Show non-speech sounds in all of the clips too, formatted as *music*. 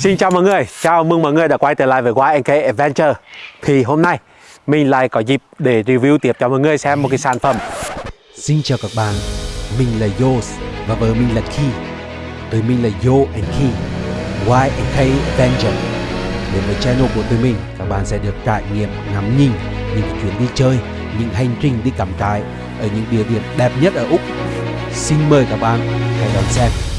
Xin chào mọi người, chào mừng mọi người đã quay trở lại với YNK Adventure. Thì hôm nay mình lại có dịp để review tiếp cho mọi người xem một cái sản phẩm. Xin chào các bạn, mình là Yos và vợ mình là Ki. Tụi mình là Yo and Ki YNK Adventure. Đến với channel của tụi mình, các bạn sẽ được trải nghiệm ngắm nhìn những chuyến đi chơi, những hành trình đi cắm trại ở những địa điểm đẹp nhất ở Úc. Xin mời các bạn hãy đón xem.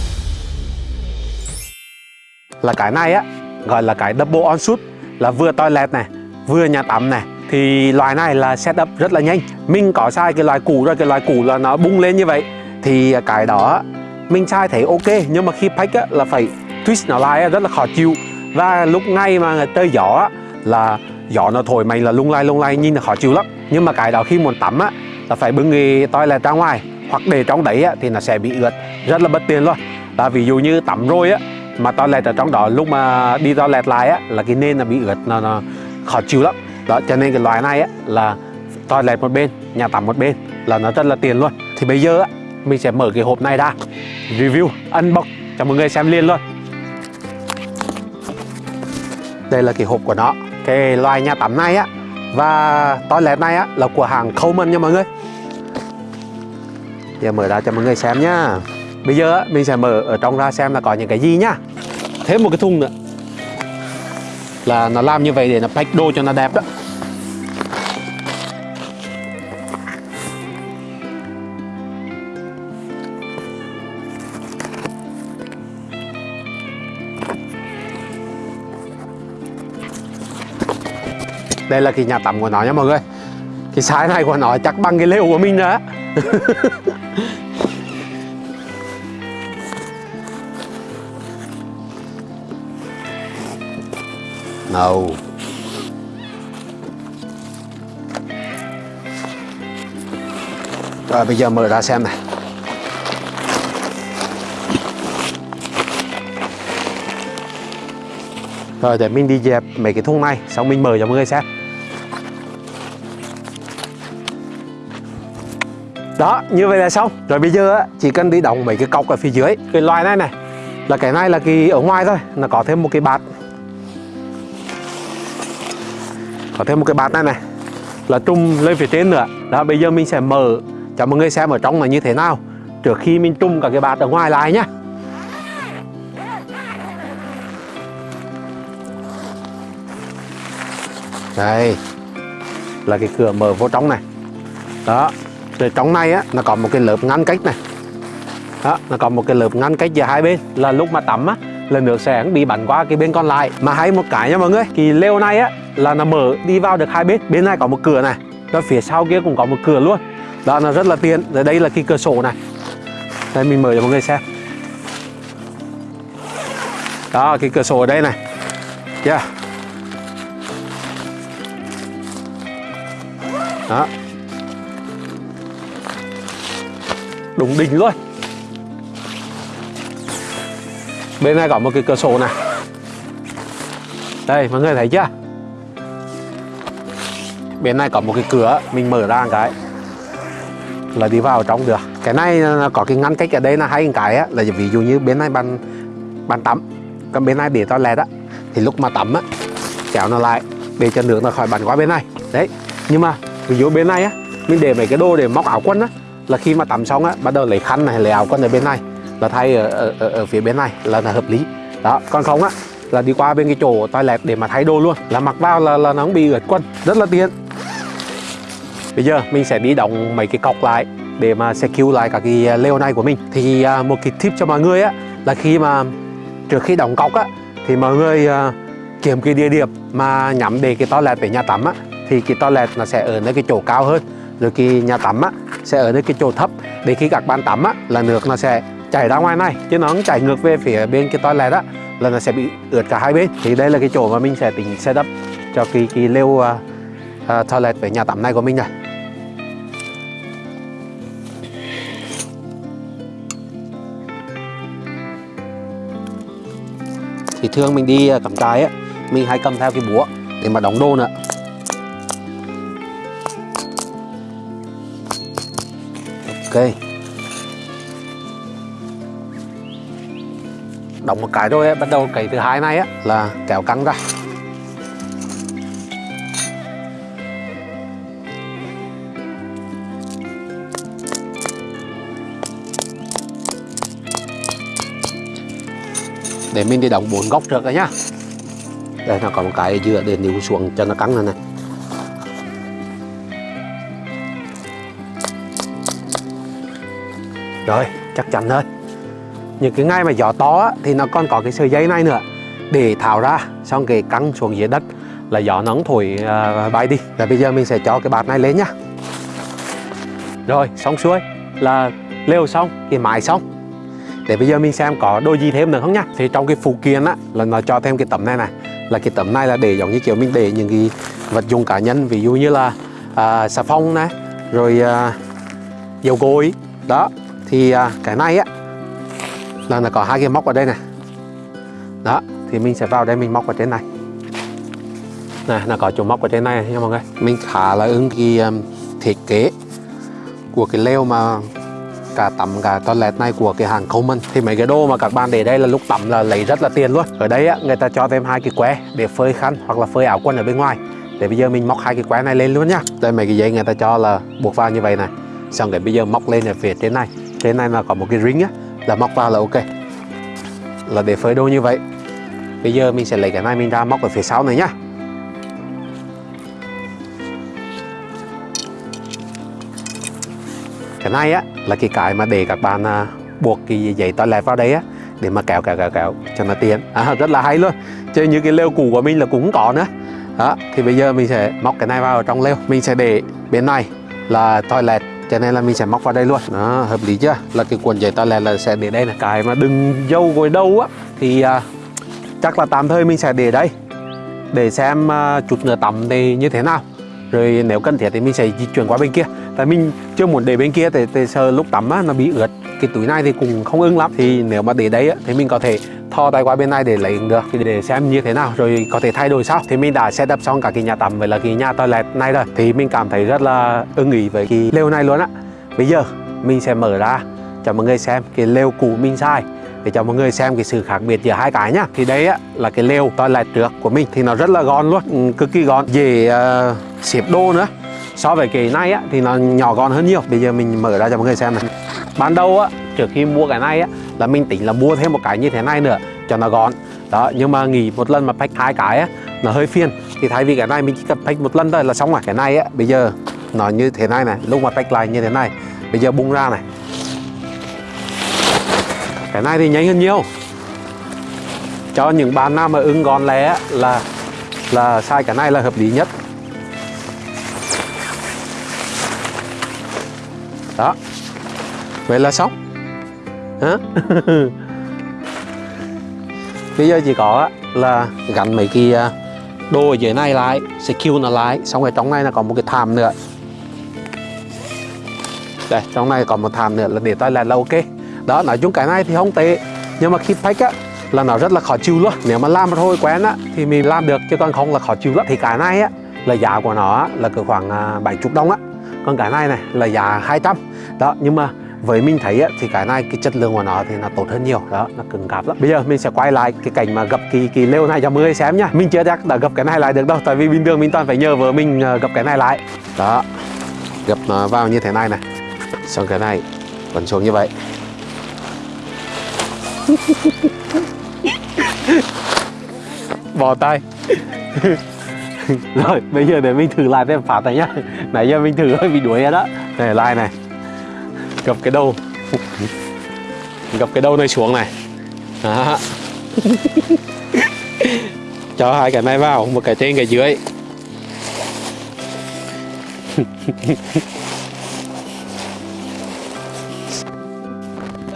Là cái này á, gọi là cái double on suit Là vừa toilet này, vừa nhà tắm này. Thì loại này là setup rất là nhanh. Mình có sai cái loại cũ rồi, cái loại cũ là nó bung lên như vậy. Thì cái đó mình sai thấy ok Nhưng mà khi pack á, là phải twist nó lại á, rất là khó chịu. Và lúc ngay mà tơi gió á, là gió nó thổi mày là lung lay lung lay nhìn là khó chịu lắm. Nhưng mà cái đó khi muốn tắm á là phải bưng cái toilet ra ngoài hoặc để trong đấy á, thì nó sẽ bị ướt. Rất là bất tiện luôn. Là ví dụ như tắm rồi á mà toilet ở trong đó lúc mà đi toilet lại á là cái nền là bị ướt nó, nó khó chịu lắm. Đó cho nên cái loại này á là toilet một bên nhà tắm một bên là nó rất là tiền luôn. Thì bây giờ á mình sẽ mở cái hộp này ra review unbox cho mọi người xem liền luôn. Đây là cái hộp của nó. Cái loại nhà tắm này á và toilet này á là của hàng Coleman nha mọi người. Giờ mở ra cho mọi người xem nhá Bây giờ mình sẽ mở ở trong ra xem là có những cái gì nhá. Thêm một cái thùng nữa. Là nó làm như vậy để nó pack đồ cho nó đẹp đó. Đây là cái nhà tắm của nó nha mọi người. Cái size này của nó chắc bằng cái lều của mình nữa *laughs* hầu Rồi, bây giờ mở ra xem này. Rồi, để mình đi dẹp mấy cái thùng này, Xong mình mở cho mọi người xem Đó, như vậy là xong Rồi bây giờ chỉ cần đi đóng mấy cái cọc ở phía dưới Cái loại này này, Là cái này là cái ở ngoài thôi, Nó có thêm một cái bạt. Có thêm một cái bát này này. Là trùng lên phía trên nữa. Đó, bây giờ mình sẽ mở. Cho mọi người xem ở trong là như thế nào. Trước khi mình trùng cả cái bát ở ngoài lại nhá. Đây. Là cái cửa mở vô trong này. Đó. Rồi trong này á, Nó có một cái lớp ngăn cách này. Đó, Nó có một cái lớp ngăn cách giữa hai bên. Là lúc mà tắm á, Là nước sẽ bị bắn qua cái bên còn lại. Mà hay một cái nha mọi người thì lều này á là nó mở đi vào được hai bên. Bên này có một cửa này Đó phía sau kia cũng có một cửa luôn. Đó là rất là tiện. Rồi đây là cái cửa sổ này. Đây, mình mở cho mọi người xem. Đó, cái cửa sổ ở đây này. Yeah. Đó. Đúng đỉnh luôn. Bên này có một cái cửa sổ này. Đây, mọi người thấy chưa? Bên này có một cái cửa mình mở ra một cái. Là đi vào trong được. Cái này có cái ngăn cách ở đây là hai cái á, là ví dụ như bên này bàn bàn tắm còn bên này để toilet á. Thì lúc mà tắm á kéo nó lại để cho nước nó khỏi bắn qua bên này. Đấy. Nhưng mà ví dụ bên này á mình để mấy cái đồ để móc áo quần á. Là khi mà tắm xong á bắt đầu lấy khăn này lấy áo quần ở bên này. Là thay ở, ở, ở, ở phía bên này là, là hợp lý. Đó. Còn không á là đi qua bên cái chỗ toilet để mà thay đồ luôn. Là mặc vào là, là nó không bị ướt quần. Rất là tiện bây giờ mình sẽ đi đóng mấy cái cọc lại để mà sẽ cứu lại các cái à, leo này của mình. Thì à, một cái tip cho mọi người á là khi mà trước khi đóng cọc á thì mọi người uh, kiếm cái địa điểm mà nhắm để cái toilet về nhà tắm á thì cái toilet nó sẽ ở nơi cái chỗ cao hơn. Rồi cái nhà tắm á sẽ ở nơi cái chỗ thấp. Để khi các bạn tắm á là nước nó sẽ chảy ra ngoài này chứ nó không chảy ngược về phía bên cái toilet á là nó sẽ bị ướt cả hai bên. Thì đây là cái chỗ mà mình sẽ tính setup cho cái cái lều uh, uh, toilet về nhà tắm này của mình này. Thì thường mình đi à, cắm trại á. Mình hay cầm theo cái búa để mà đóng đồ nữa ok. Đóng một cái rồi á, bắt đầu cái thứ hai này á là kéo căng ra. Để mình đi đóng bốn góc trước rồi nhá. Đây nó có một cái dựa để níu xuống cho nó căng này này. Rồi chắc chắn thôi những cái ngay mà gió to á, thì nó còn có cái sợi dây này nữa. Để tháo ra xong cái căng xuống dưới đất là gió nóng thổi uh, bay đi. Và bây giờ mình sẽ cho cái bạt này lên nhá. Rồi xong xuôi là leo xong cái mái xong để bây giờ mình xem có đôi gì thêm nữa không nhá. Thì trong cái phụ kiện á là nó cho thêm cái tấm này này. Là cái tấm này là để giống như kiểu mình để những cái vật dụng cá nhân ví dụ như là à, xà phòng này rồi à, dầu gội. Đó thì à, cái này á là nó có hai cái móc ở đây này. Đó thì mình sẽ vào đây mình móc ở trên này. Này nó có chỗ móc ở trên này nha mọi người. Mình khá là ưng cái um, thiết kế của cái leo mà cả tắm, cả toilet này của cái hàng Coleman thì mấy cái đồ mà các bạn để đây là lúc tắm là lấy rất là tiền luôn. Ở đây á, người ta cho thêm hai cái que để phơi khăn hoặc là phơi áo quần ở bên ngoài. Để bây giờ mình móc hai cái que này lên luôn nhá. Đây mấy cái dây người ta cho là buộc vào như vậy này. Xong cái bây giờ móc lên ở phía trên này. Trên này mà có một cái ring á, là móc vào là ok. Là để phơi đồ như vậy. Bây giờ mình sẽ lấy cái này mình ra móc ở phía sau này nhá. Cái này á là cái cái mà để các bạn à, buộc cái giấy toilet vào đấy á để mà kéo kéo kéo kéo cho nó tiện. À, rất là hay luôn. Chứ như cái lều cũ của mình là cũng có nữa. Đó thì bây giờ mình sẽ móc cái này vào trong lều. Mình sẽ để bên này là toilet cho nên là mình sẽ móc vào đây luôn. Đó hợp lý chưa? Là cái cuộn giấy toilet là sẽ để đây là cái mà đừng dâu gối đâu á thì à, chắc là tạm thời mình sẽ để đây. Để xem à, chút nữa tắm thì như thế nào. Rồi nếu cần thiết thì mình sẽ di chuyển qua bên kia tại mình chưa muốn để bên kia thì, thì sợ lúc tắm á, nó bị ướt. Cái túi này thì cũng không ưng lắm. Thì nếu mà để đấy á, thì mình có thể thò tay qua bên này để lấy được. Thì để xem như thế nào rồi có thể thay đổi sau. Thì mình đã setup xong cả cái nhà tắm với là cái nhà toilet này rồi. Thì mình cảm thấy rất là ưng ý với cái lều này luôn á. Bây giờ mình sẽ mở ra cho mọi người xem cái lều cũ mình sai, để cho mọi người xem cái sự khác biệt giữa hai cái nhá. Thì đây á là cái lều toilet trước của mình. Thì nó rất là gọn luôn ừ, cực kỳ gọn. Dễ uh, xếp đồ nữa so với cái này á, thì nó nhỏ gọn hơn nhiều. Bây giờ mình mở ra cho mọi người xem này. Ban đầu á, trước khi mua cái này á, là mình tính là mua thêm một cái như thế này nữa, cho nó gọn. Đó, nhưng mà nghỉ một lần mà pack hai cái á, nó hơi phiền. Thì thay vì cái này mình chỉ cần pack một lần thôi là xong rồi. Cái này á, bây giờ nó như thế này này, lúc mà pack lại như thế này, bây giờ bung ra này. Cái này thì nhanh hơn nhiều. Cho những bạn nào mà ưng gọn lẻ là là sai cái này là hợp lý nhất. Đó. Vậy là xong. Hả? *laughs* Bây giờ chỉ có là gắn mấy cái à, đồ ở dưới này lại secure nó lại xong rồi trong này là có một cái thảm nữa. Đây trong này còn một thảm nữa là để toilet là ok. Đó nói chung cái này thì không tệ nhưng mà khi pack á là nó rất là khó chịu luôn. Nếu mà làm thôi quen á thì mình làm được chứ còn không là khó chịu lắm. Thì cái này á là giá của nó á, là cỡ khoảng à, bảy 70 đồng á còn cái này này là giá 200 đó, nhưng mà với mình thấy thì cái này cái chất lượng của nó thì nó tốt hơn nhiều. Đó, nó cứng cáp lắm. Bây giờ mình sẽ quay lại cái cảnh mà gập cái cái lêu này cho mọi người xem nhá. Mình chưa chắc đã gập cái này lại được đâu, tại vì bình thường mình toàn phải nhờ vợ mình gặp gập cái này lại. Đó, gập nó vào như thế này này. Xong cái này vẫn xuống như vậy. *laughs* Bỏ tay. *laughs* *laughs* rồi, bây giờ để mình thử lại thêm phát này nhá. Nãy giờ mình thử hơi bị đuối rồi đó. Này, lại này. Gập cái đầu. Gập cái đầu này xuống này. Đó. *laughs* cho hai cái này vào, một cái trên, cái dưới. *laughs*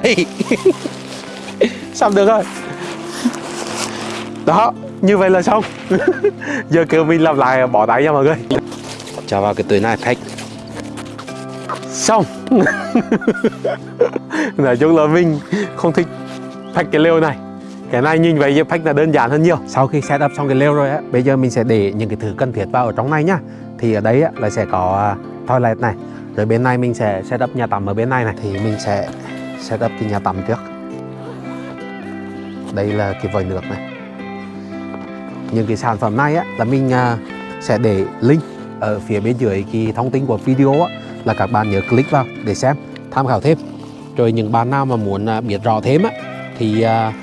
Hey. xong được rồi. Đó như vậy là xong. *laughs* Giờ kêu mình làm lại bỏ tay nha mọi người. Cho vào cái túi này pack xong. *laughs* Nói chung là mình không thích pack cái lều này. Cái này nhìn vậy pack là đơn giản hơn nhiều. Sau khi setup xong cái lều rồi á bây giờ mình sẽ để những cái thứ cần thiết vào ở trong này nhá. Thì ở đấy á, là sẽ có uh, toilet này. Rồi bên này mình sẽ setup nhà tắm ở bên này này. Thì mình sẽ setup cái nhà tắm trước. Đây là cái vòi nước này những cái sản phẩm này á, là mình à, sẽ để link ở phía bên dưới cái thông tin của video á, là các bạn nhớ click vào để xem tham khảo thêm. Rồi những bạn nào mà muốn à, biết rõ thêm á thì à,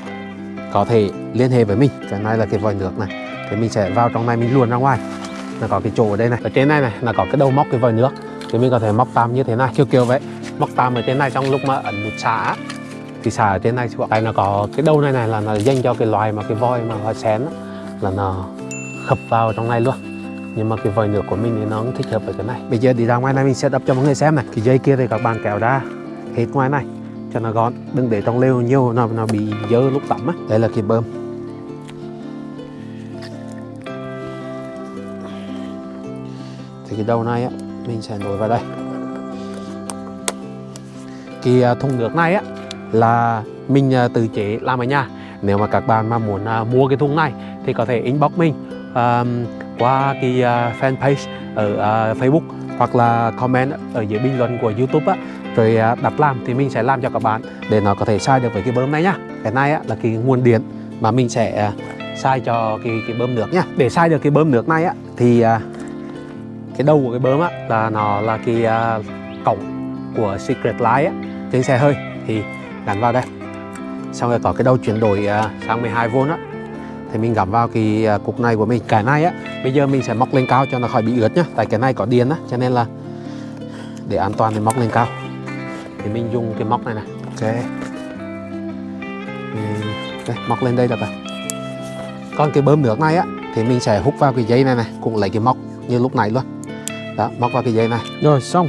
có thể liên hệ với mình. Cái này là cái vòi nước này. Thì mình sẽ vào trong này mình luồn ra ngoài. Là có cái chỗ ở đây này. Ở trên này này là có cái đầu móc cái vòi nước. Thì mình có thể móc tam như thế này kiểu kiểu vậy. Móc tam ở trên này trong lúc mà ấn nút xả thì xả ở trên này xuống đây nó có cái đầu này này là nó dành cho cái loài mà cái voi mà họ xén đó là nó khập vào trong này luôn. Nhưng mà cái vòi nước của mình thì nó cũng thích hợp với cái này. Bây giờ đi ra ngoài này mình set up cho mọi người xem này. Cái dây kia thì các bạn kéo ra hết ngoài này cho nó gọn đừng để trong lều nhiều nó nó bị dơ lúc tắm á. Đây là cái bơm. Thì cái đầu này á mình sẽ nối vào đây. Cái à, thùng nước này á là mình à, tự chế làm ở nhà nếu mà các bạn mà muốn à, mua cái thùng này thì có thể inbox mình à, qua cái à, fanpage ở à, Facebook hoặc là comment ở dưới bình luận của YouTube á. Rồi à, đặt làm thì mình sẽ làm cho các bạn để nó có thể sai được với cái bơm này nhá. Cái này á, là cái nguồn điện mà mình sẽ à, cho cái cái bơm nước nhá. Để sai được cái bơm nước này á thì à, cái đầu của cái bơm á là nó là cái à, cổng của Secret Light á. Trên xe hơi thì gắn vào đây xong rồi có cái đầu chuyển đổi à, sang 12V á. Thì mình gắm vào cái à, cục này của mình. Cái này á bây giờ mình sẽ móc lên cao cho nó khỏi bị ướt nhá. Tại cái này có điện á cho nên là để an toàn thì móc lên cao. Thì mình dùng cái móc này này. Ok. Đây, móc lên đây được rồi. Còn cái bơm nước này á thì mình sẽ hút vào cái dây này này cũng lấy cái móc như lúc này luôn. Đó móc vào cái dây này. Rồi xong.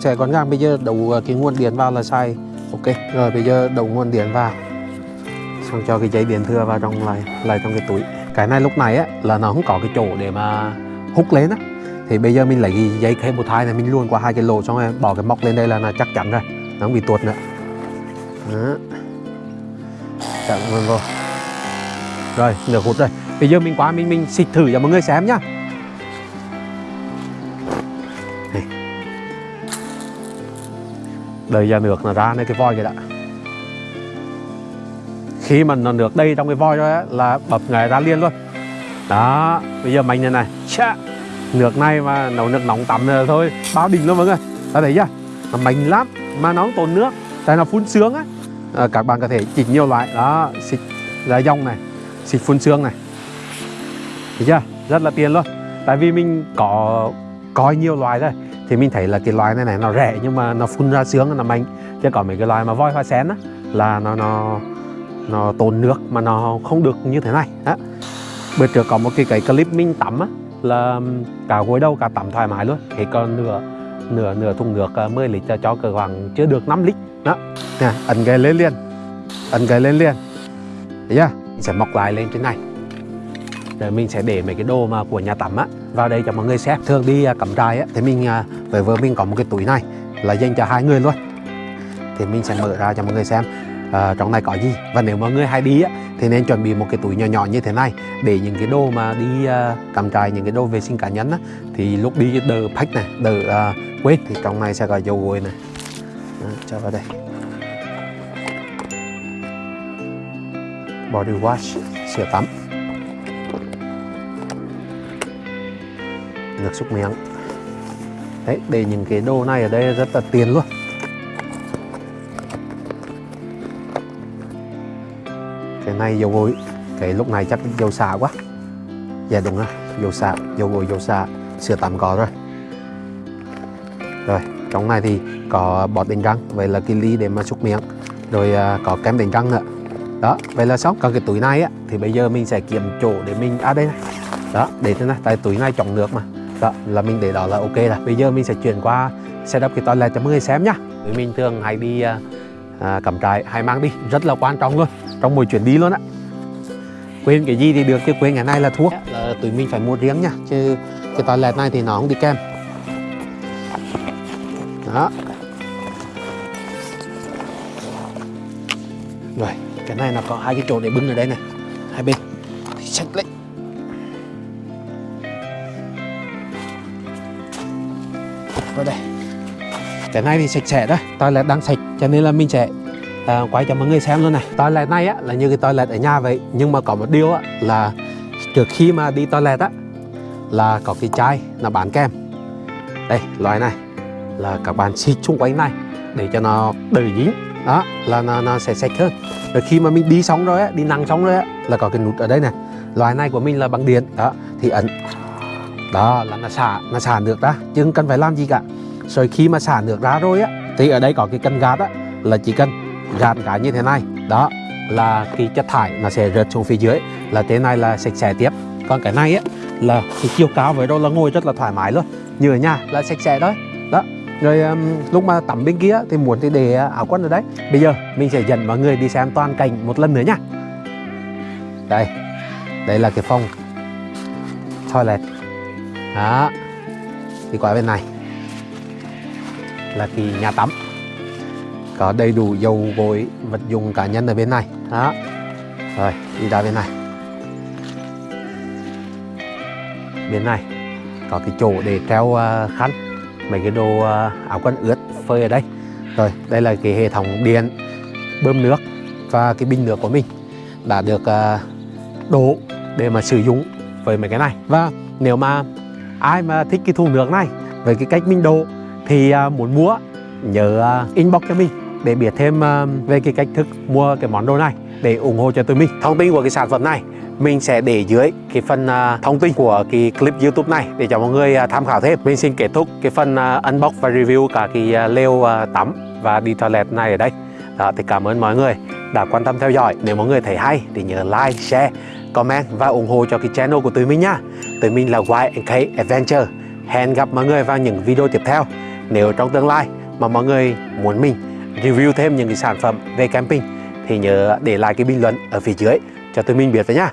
Sẽ gọn gàng bây giờ đổ cái nguồn điện vào là xài ok rồi bây giờ đổ nguồn điện vào xong cho cái dây điện thừa vào trong lại lại trong cái túi. Cái này lúc này á, là nó không có cái chỗ để mà hút lên á. Thì bây giờ mình lấy cái dây cây một thai này, mình luôn qua hai cái lỗ xong rồi bỏ cái móc lên đây là nó chắc chắn rồi, nó không bị tuột nữa. Đó. Chặn luôn vô rồi, nửa hút rồi. Bây giờ mình qua, mình mình xịt thử cho mọi người xem nhá. Đây đợi ra nước nó ra nơi cái voi kìa đã khi mà nó nước đầy trong cái voi rồi á là bập nghề ra liền luôn. Đó bây giờ mình như này Chà. nước này mà nấu nước nóng tắm rồi thôi bao đỉnh luôn mọi người. Ta thấy chưa? Nó mạnh lắm mà nó không tốn nước tại nó phun sướng á. À, các bạn có thể chỉnh nhiều loại. Đó xịt ra dòng này xịt phun sương này. Thấy chưa? Rất là tiền luôn. Tại vì mình có coi nhiều loài rồi thì mình thấy là cái loài này này nó rẻ nhưng mà nó phun ra sướng nó mạnh chứ còn mấy cái loài mà voi hoa sen á là nó nó nó tốn nước mà nó không được như thế này. Đó. Bữa trước có một cái cái clip mình tắm á, là cả gối đầu cả tắm thoải mái luôn. Thì còn nửa nửa nửa thùng nước ờ, 10 lít cho cho cỡ khoảng chưa được 5 lít. Đó. Nè ấn cái lên liền. Ấn cái lên liền. Thấy chưa? Mình sẽ mọc lại lên trên này. Rồi mình sẽ để mấy cái đồ mà của nhà tắm á, vào đây cho mọi người xem. Thường đi ờ, cắm trại á, thì mình ờ, với vợ mình có một cái túi này là dành cho hai người luôn. Thì mình sẽ mở ra cho mọi người xem uh, trong này có gì? Và nếu mọi người hay đi á thì nên chuẩn bị một cái túi nhỏ nhỏ như thế này để những cái đồ mà đi ờ, uh, cắm trại những cái đồ vệ sinh cá nhân á thì lúc đi đỡ pack này đỡ uh, quên thì trong này sẽ có dầu gội này. Đó, cho vào đây. Body wash sữa tắm. Nước súc miệng đấy để những cái đồ này ở đây rất là tiền luôn. Cái này dầu gội cái lúc này chắc dầu xả quá. Dạ đúng rồi dầu xả dầu gội dầu xả sữa tắm có rồi. Rồi trong này thì có bọt đánh răng vậy là cái ly để mà xúc miệng. Rồi à, có kem đánh răng nữa. Đó vậy là xong. Còn cái túi này á thì bây giờ mình sẽ kiếm chỗ để mình à đây này. Đó để thế này. Tại túi này trọng nước mà. Đó là mình để đó là ok rồi. Bây giờ mình sẽ chuyển qua setup cái toilet cho mọi người xem nhá. Mình thường hay đi uh, à, cắm trại hay mang đi. Rất là quan trọng luôn. Trong mỗi chuyến đi luôn á. Quên cái gì thì được chứ quên cái này là thuốc dạ, là tụi mình phải mua riêng nha. Chứ cái toilet này thì nó không đi kèm. Đó. Rồi cái này là có hai cái chỗ để bưng ở đây này. Hai bên. Sạch xách lấy vào đây. Cái này thì sạch sẽ đó. Toilet đang sạch cho nên là mình sẽ à, quay cho mọi người xem luôn này. Toilet này á là như cái toilet ở nhà vậy. Nhưng mà có một điều á là trước khi mà đi toilet á là có cái chai là bán kem đây loại này là các bạn xịt xung quanh này để cho nó đỡ dính. Đó là nó, nó sẽ sạch hơn. Rồi khi mà mình đi xong rồi á đi nắng xong rồi á là có cái nút ở đây này. Loại này của mình là bằng điện. Đó thì ấn. Đó là nó xả nó xả nước ra. Chứ không cần phải làm gì cả. Rồi khi mà xả nước ra rồi á thì ở đây có cái cân gạt á là chỉ cần gạt cái như thế này. Đó là cái chất thải nó sẽ rớt xuống phía dưới là thế này là sạch sẽ tiếp. Còn cái này á là cái chiều cao với đâu là ngồi rất là thoải mái luôn. Như ở nhà là sạch sẽ đấy đó rồi um, lúc mà tắm bên kia thì muốn thì để áo quần ở đấy bây giờ mình sẽ dẫn mọi người đi xem toàn cảnh một lần nữa nha. Đây đây là cái phòng toilet. Đó thì qua bên này là cái nhà tắm. Có đầy đủ dầu, gội, vật dụng cá nhân ở bên này. Đó. Rồi, đi ra bên này. Bên này có cái chỗ để treo à, khăn. Mấy cái đồ à, áo quần ướt, phơi ở đây. Rồi, đây là cái hệ thống điện, bơm nước và cái bình nước của mình đã được à, đổ để mà sử dụng với mấy cái này. Và nếu mà ai mà thích cái thùng nước này với cái cách mình đổ thì à, muốn mua nhớ à, inbox cho mình để biết thêm à, về cái cách thức mua cái món đồ này để ủng hộ cho tụi mình thông tin của cái sản phẩm này mình sẽ để dưới cái phần thông tin của cái clip YouTube này để cho mọi người tham khảo thêm. Mình xin kết thúc cái phần unbox và review cả cái lều tắm và đi toilet này ở đây. Đó, thì cảm ơn mọi người đã quan tâm theo dõi. Nếu mọi người thấy hay thì nhớ like, share, comment và ủng hộ cho cái channel của tụi mình nhá. Tụi mình là YNK Adventure. Hẹn gặp mọi người vào những video tiếp theo. Nếu trong tương lai mà mọi người muốn mình review thêm những cái sản phẩm về camping thì nhớ để lại cái bình luận ở phía dưới cho tụi mình biết với nhá